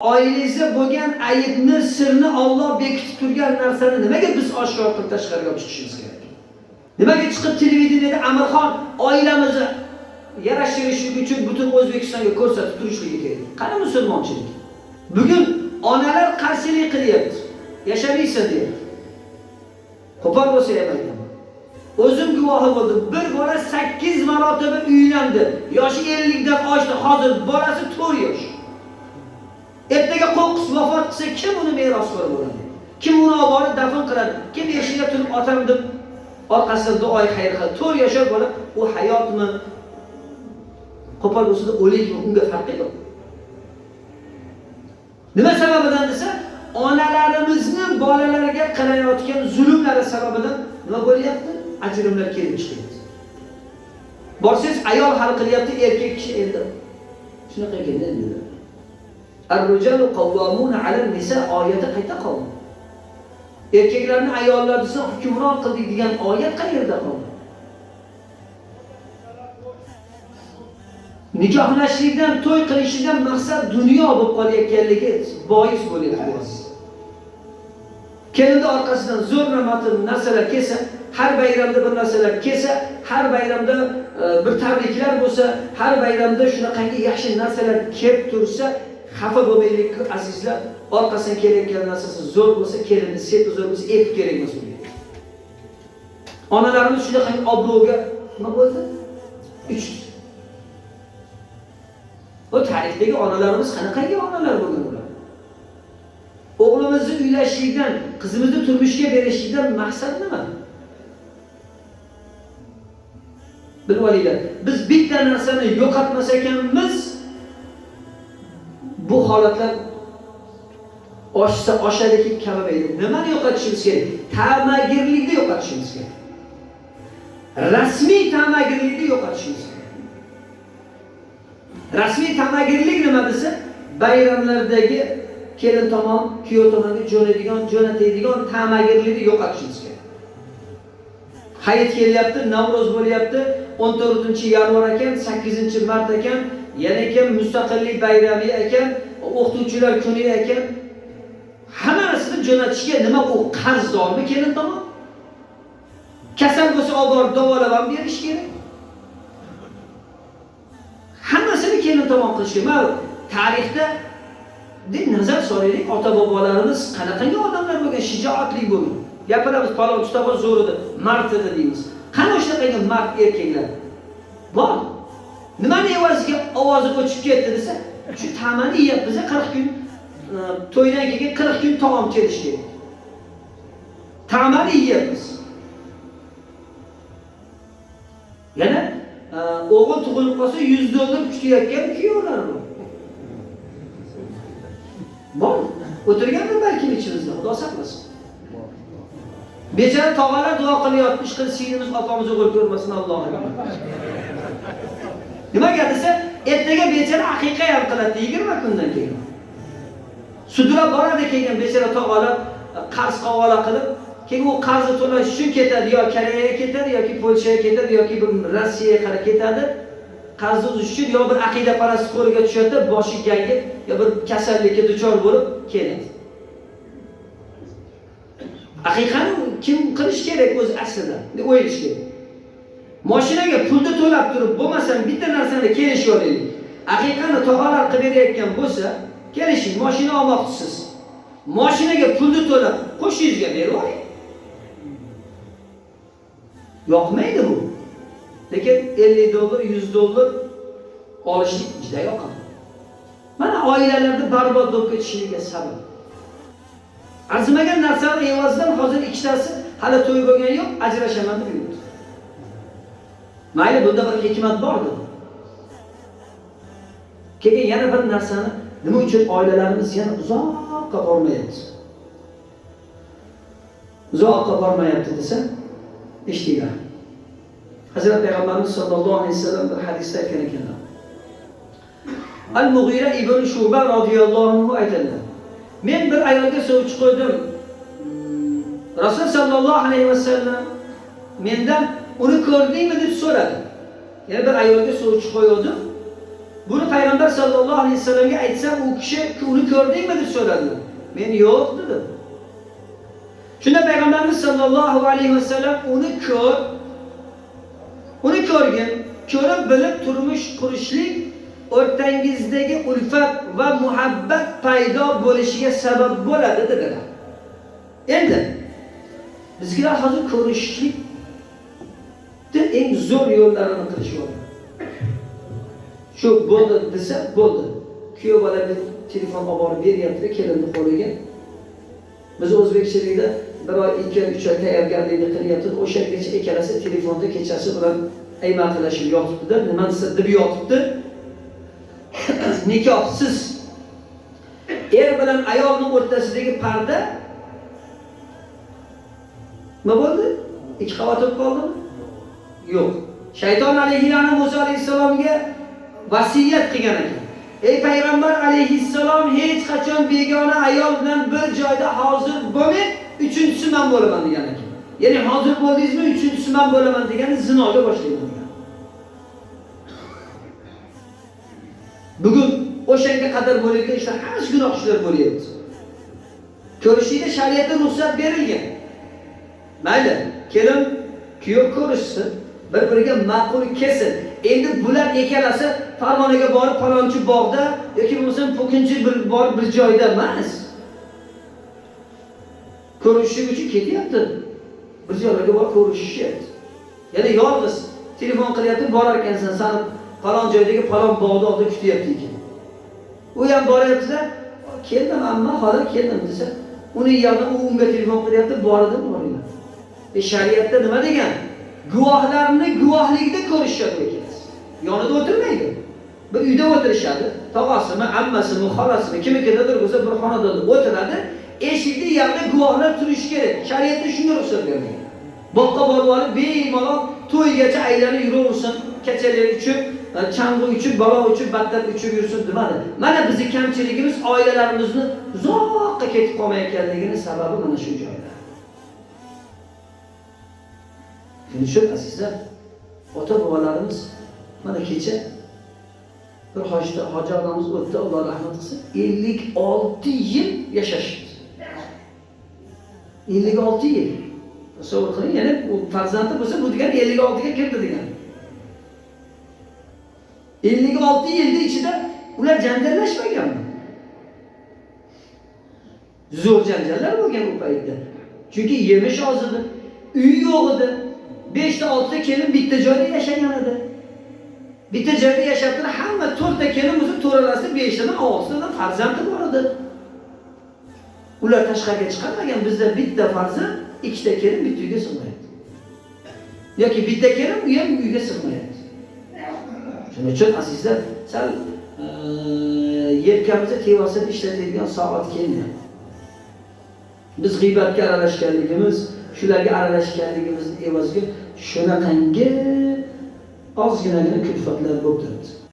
oilangizda bo'lgan aybni, sirni Alloh bekitib turgan narsani nimaga biz oshkor qilib tashqariga olib chiqishimiz kerak? Nimaga chiqib televideniyada Amirxon oilamizni yarashtirish uchun butun O'zbekistonga ko'rsatib turishligi kerak? Qani musulmonchilik? Bugun onalar qarshilik qilyapti. Yashamaysan deyapti. Qo'pol bo'lsa ham aytaman. O'zim guvohi bo'ldim. Bir bola 8 marotaba uylandi. Yoshi 50 oshdi. Hozir bolasi 4 yosh. Ertaga qo'qqis vafot qilsa, kim uni merosxo'r bo'ladi? Kim uni olib borib dafn qiladi? Kim eshikda turib otam deb orqasidan duoy xayr qiladi? 4 yashar bola u hayotmi? Qo'pol bo'lsada o'likmi? Unga farqi yo'q. Nima sababidan desa, onalarimizni bolalarga qilayotgan zulmlari sababidan nima bo'lyapti? Ajrimlar kelib chiqyapti. Borsangiz ayol hal qilyapti, erkak kishi endi. Shunaqa ekan endi. Ar-rijalu qawwamuna 'ala an-nisa oyati qayta qoldi. Erkaklarni ayollar desa hukmron qildik degan oyat qayerda qoldi? Nikohlashlikdan, to'y qilishdan maqsad dunyo bo'lib qolayotganligi bois bo'lyapti. Kelinni orqasidan zo'r matn narsalar kelsa, har bayramda bir narsalar kelsa, har bayramda e, bir tabriklar bo'lsa, har bayramda shunaqangi yaxshi narsalar kelib tursa, xafa bo'lmaylik azizlar. Orqasidan kelayotgan narsasi zo'r bo'lsa, kelini seti zo'r bo'lsa, ep kerak emas unga. Onalarimiz shunaqangi obro'ga nima bo'ldi? Uchdi. Bu tarixdagi onalarimiz qanaqangi onalar bo'lgan ular? O'g'limizni uylashlikdan, qizimizni turmushga berishlikdan maqsad nima? Bilib olinglar, biz bitta narsani yo'qotmas ekanmiz, bu holatlar oshsa oshadiki kamamaydi. Nimani yo'qotishimiz kerak? Ta'magirlikni yo'qotishimiz kerak. Rasmiy ta'magirlikni yo'qotishimiz kerak. Rasmiy tamagirlik nima desa, bayramlardagi kelin tomon, kuyov tomonga jo'naydigan, jo'natadigan tamagirlikni yo'qotishimiz kerak. Hayit kelyapti, Navro'z bo'lyapti, 14-yanvar ekan, 8-mart ekan, yana ekan mustaqillik bayrami ekan, o'qituvchilar kuni ekan. Hammasini jo'natishga nima u qarzdormi kelin tomon? Kasal bo'lsa olib borib davolab ham berish kerak. Hammasini kelin tomon qilish kerak. Mana tarixda deb nazar solaylik, ota-bobolarimiz qanaqangi odamlar bo'lgan, shijoatli bo'lgan. Gapiramiz, palon tutabor zo'r edi, mard edi deymiz. Qani o'shanaqangi mard erkaklar? Bor. Nimani evaziga ovozi o'chib ketdi desa, shu ta'mani yeyapmiz 40 kun e, to'ydan keyin 40 kun taom cherish kerak. Ta'mani yeyapmiz. Yana e, o'g'il tug'ilib qolsa 100 dollar kutayotgan kuyovlar bor. Bor. O'tirganmi balki ichimizda, Xudo saqlasin. bechora tog'alar duo qilyapti, ishqil sinimiz opamiz o'g'il ko'rmasin Allohim. Nimaga desa, ertaga bechara haqiqa ham qiladi 20 kundan keyin. Sudlab boradi keyin bechara olib, qarz qavola qilib, keyin u qarzni to'lash uchun ketadi, yo Koreyaga ketadi, yoki Polshaga ketadi, yoki bir Rossiyaga qarab ketadi. Qarzni uzish uchun yo bir aqida parast qo'liga tushadi, boshi gangib, yo bir kasallikka duchor bo'lib keladi. Haqiqatni kim qilish kerak o'zi aslida? deb o'ylash kerak. Mashinaga pulni to'lab turib, bo'lmasam bitta narsani kelishib olaylik. Haqiqatni tog'alar qilib berayotgan bo'lsa, kelishing, mashina olmoqchisiz. Mashinaga pulni to'lab, qo'shingizga berib oling. Yoqmaydi bu. Lekin 50 dollar, 100 dollar olishlik juda yoqadi. Mana oilalarni barbod bo'lib ketishligiga sabab. Arzimagan narsalar evazidan hozir ikkitasi hali to'y bo'lgan yo'q, ajrashaman deb. Mayli, bunda bir hikmat bordi. Keyin yana bir narsani nima uchun oilalarimiz yana uzoqqa bormayapti? Uzoqqa bormayapti desa, eshtinglar. Hazrat Payg'ambarimiz sollallohu alayhi vasallam bir hadisda aytgan ekanlar. Al-Mughira ibn Shuba radhiyallohu anhu aytadilar. Men bir ayolga sovchi qo'ydim. Rasul sallallohu alayhi vasallam mendan uni ko'rdingmi deb so'radi. Yana bir ayolga sovchi qo'ydim. Buni payg'ambar sallallohu alayhi vasallamga aytsam, u kishi uni ko'rdingmi deb so'radi. Men yo'q dedim. Shunda payg'ambarimiz sallallohu alayhi vasallam uni ko'r uni ko'rgin, ko'rib bilib turmush qurishlik o'rtangizdagi ulfat va muhabbat paydo bo'lishiga sabab bo'ladi dedilar. Endi bizga hozir ko'rishlik eng zo'r yo'llarini qilishyapti. Shu bo'ldi desa, bo'ldi. Kuyov bola telefon olib borib beryaptida kelinni qo'liga. Biz o'zbekchilikda bir oy, ikki oy, uch oy tayyorgarlikni qilyapti. o'shagacha ikkalasi telefonda kechasi bilan aymaqlashib yotibdida nima desa deb yotibdi. Nikohsiz er bilan ayolning o'rtasidagi parda nima bo'ldi? Ikki qavat bo'lib qoldimi? Yo'q. Shayton alayhilani Musa alayhisalomga vasiyat qilgan ekan. Ey payg'ambar alayhissalom hech qachon begona ayol bilan bir joyda hozir bo'lmang, uchinchisi men bo'laman degan ekan. Ya'ni hozir bo'ldingizmi, uchinchisi men bo'laman degani zinoga boshlayman degan. Bugun o'shanga qadar bo'layotgan ishlar hammasi gunoh ishlar bo'lyapti. ko'rishlikka shariatda ruxsat berilgan. Mayli, kelin kuyov ko'rishsin, bir-biriga ma'qul kelsin. Endi bular ikkalasi Farg'onaga borib palonchi bog'da yoki bo'lmasam po'kinchi bir borib bir joyda emas. Ko'rishishlik uchun ketyapti. Bir joylarga borib ko'rishishyapti. Yana yolg'iz telefon qilyapti, borar ekansan, sani falon joydagi palon bog'da oldida kutyapti ekan. U ham boryapti-da, keldim amma, hozir keldim desa, uni yana u unga telefon qilyapti, bordim, boringlar. E shariatda nima degan? Guvohlarni guvohligida ko'rishadi ekan. Yonida o'tirmaydi. Bir uyda o'tirishadi. Tog'asimi, ammasimi, xolasimi, kimnikidadir bo'lsa bir xonada o'tiradi. eshikni yangi guvohlar turishi kerak. Shariatda shunga ruxsat bermagan. Boqqa borib olib bemalol to'ygacha aylanib yuraversin, kechalar uchib e, chang'i uchib balo uchib battar uchib yursin demadi. Mana bizning kamchiligimiz oilalarimizni uzoqqa ketib qolmayotganligini sababi mana shu joyda. Shuning uchun azizlar, ota-bobolarimiz mana kecha bir hojda hoji onamiz o'tdi, Alloh rahmat qilsin, 56 yil yashashdi. 56 yil. Tasavvur qiling, ya'ni u farzandi bo'lsa, bu degani 56 ga kirdi degani. 56 yilning ichida ular janjallashmaganmi? Zo'r janjallar bo'lgan u paytda. Chunki yemish oz edi, uy yo'q edi. 5 ta 6 ta kelin bitta joyda yashagan edi. Bitta joyda yashabdi hamma 4 ta kelin bo'lsa, to'ralasi 5 tadan 6 tadan farzandi bor edi. Ular tashqariga chiqarmagan, bizda bitta farzand, ikkita kelin bitta uyga sig'mayapti. yoki bitta kelin u ham uyga sig'mayapti. Shuning uchun azizlar, sal e, yelkamizga tevasini ishlatadigan soat keldi. Biz g'iybatga aralashganligimiz, shularga aralashganligimizni evaziga shunaqangi ozginagina kulfatlar bo'lib turibdi.